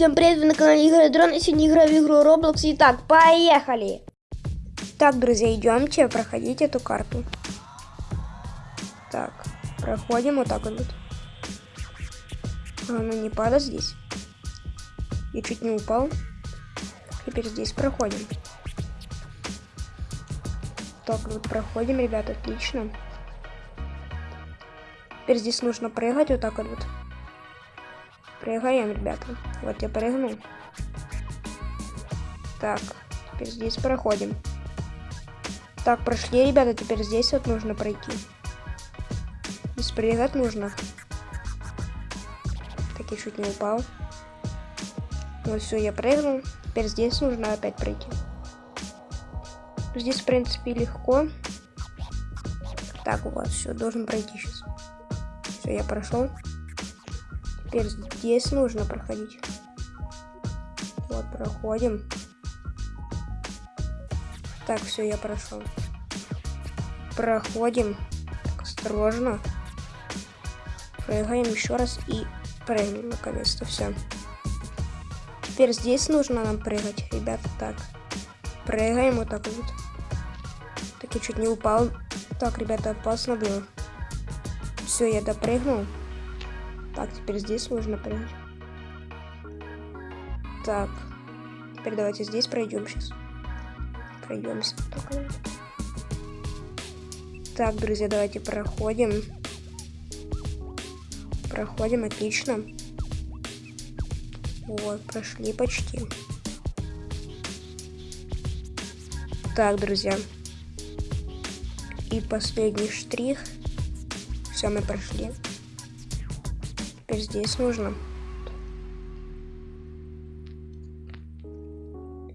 Всем привет, вы на канале Игорь Дрон, и сегодня играю в игру Roblox. Итак, поехали! Так, друзья, идемте проходить эту карту. Так, проходим вот так вот. А, не падай здесь. Я чуть не упал. Теперь здесь проходим. Так, вот проходим, ребята, отлично. Теперь здесь нужно прыгать вот так вот. Прыгаем, ребята. Вот я прыгнул. Так, теперь здесь проходим. Так, прошли, ребята, теперь здесь вот нужно пройти. Здесь прыгать нужно. Так, я чуть не упал. Вот все, я прыгнул. Теперь здесь нужно опять пройти. Здесь, в принципе, легко. Так, вот, все, должен пройти сейчас. Все, я прошел. Теперь здесь нужно проходить. Вот, проходим. Так, все, я прошел. Проходим. Так, осторожно. Прыгаем еще раз и прыгнем наконец-то. Все. Теперь здесь нужно нам прыгать, ребята. Так. Прыгаем вот так вот. Так, я чуть не упал. Так, ребята, опасно было. Все, я допрыгнул. Так, теперь здесь нужно прыгать. Так. Теперь давайте здесь пройдем сейчас. Пройдемся. Так, друзья, давайте проходим. Проходим, отлично. Вот, прошли почти. Так, друзья. И последний штрих. Все, мы прошли теперь здесь нужно.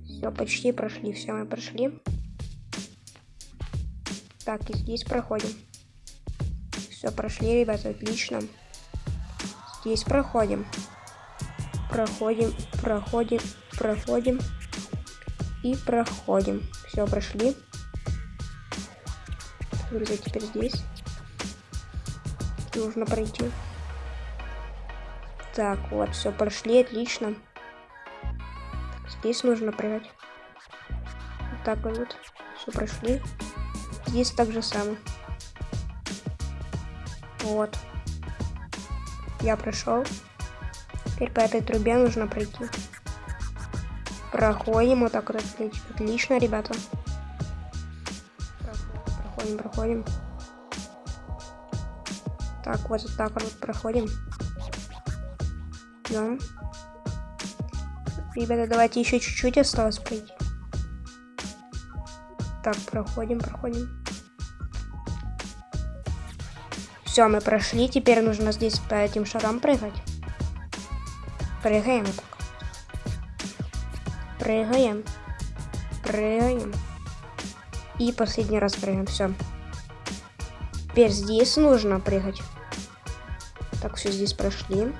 Все, почти прошли. Все, мы прошли. Так, и здесь проходим. Все, прошли, ребята, отлично. Здесь проходим. Проходим, проходим, проходим. И проходим. Все, прошли. Друзья, теперь здесь. Нужно пройти. Так, вот, все, прошли, отлично. Здесь нужно прыгать. Вот так вот. Все прошли. Здесь так же самое. Вот. Я прошел. Теперь по этой трубе нужно пройти. Проходим вот так вот. Отлично, ребята. Проходим, проходим. Так, вот так вот проходим. Да. Ребята, давайте еще чуть-чуть осталось пройти. Так, проходим, проходим. Все, мы прошли. Теперь нужно здесь по этим шарам прыгать. Прыгаем. Прыгаем. Прыгаем. И последний раз прыгаем. Все. Теперь здесь нужно прыгать. Так, все здесь прошли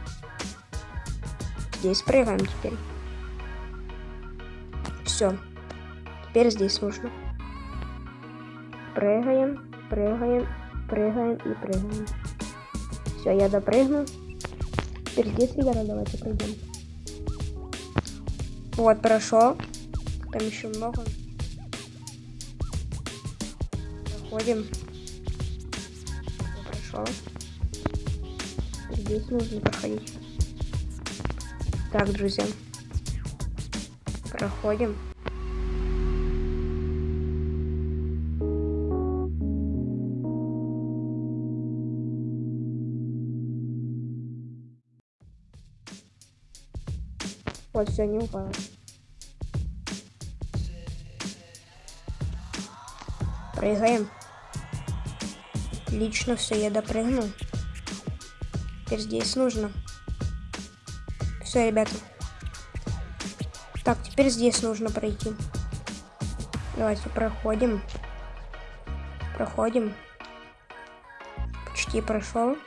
здесь прыгаем теперь. Все. Теперь здесь нужно. Прыгаем, прыгаем, прыгаем и прыгаем. Все, я допрыгну. Теперь здесь, ребята, давайте пройдем. Вот, прошел. Там еще много. Проходим. Прошел. Здесь нужно проходить. Так, друзья. Проходим. Вот, все, не упало. Прыгаем. Лично все, я допрыгнул. Теперь здесь нужно. Все, ребята. Так, теперь здесь нужно пройти. Давайте проходим. Проходим. Почти прошел.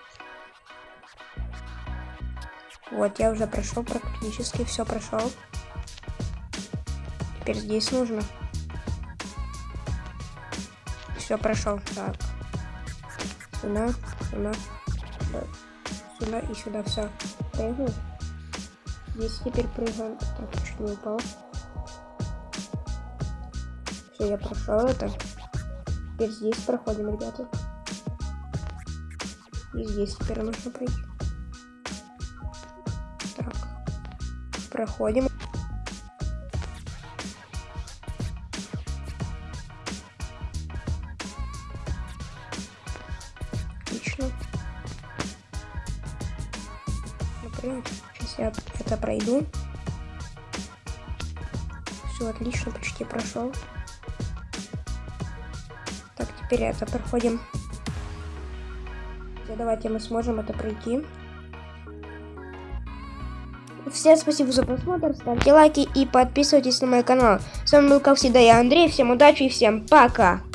Вот, я уже прошел практически, все прошел. Теперь здесь нужно. Все прошел. Так. Сюда, сюда, сюда и сюда все. Прыгну. Здесь теперь прыгаем. Так, чуть не упал. Все, я прошел это. Теперь здесь проходим, ребята. И здесь теперь нужно пройти. Так. Проходим. Отлично. Например, я это пройду. Все отлично, почти прошел. Так, теперь это проходим. Давайте мы сможем это пройти. Всем спасибо за просмотр, ставьте лайки и подписывайтесь на мой канал. С вами был, как всегда, я Андрей. Всем удачи и всем пока!